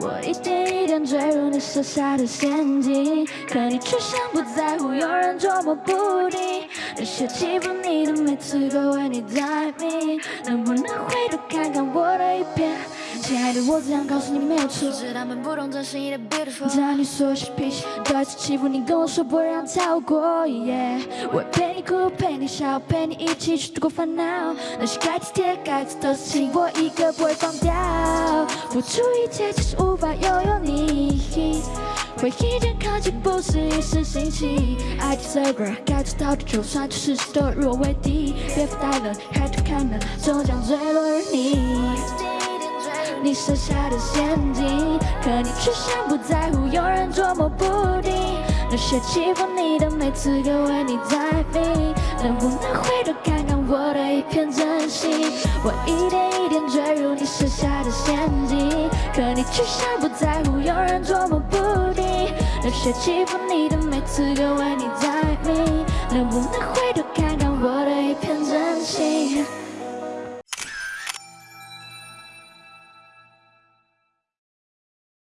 我一点一点坠入你设下的陷阱，可你却像不在乎，有人捉摸不定。那些欺负你的每次都为你待命，能不能回头看看我的一片？亲爱的，我只想告诉你没有错，是他们不懂珍惜你的 beautiful。在你所些脾气，多一次欺负你，跟我说不让跳过。我陪你哭，陪你笑，陪你一起去度过烦恼。那些该体贴该做的事情，我一个不会放掉。付出一切，只是无法拥有你。回忆间靠近，不是一时兴起。I deserve，该做到的，就算全世界都与我为敌。别发呆了，抬头看了，终将坠落于你。你设下的陷阱，可你却像不在乎，有人捉摸不定。那些欺负你的，每次都为你待命，能不能回头看看我的一片真心？我一点一点坠入你设下的陷阱，可你却像不在乎，有人捉摸不定。那些欺负你的，每次都为你在迷，能不能回头？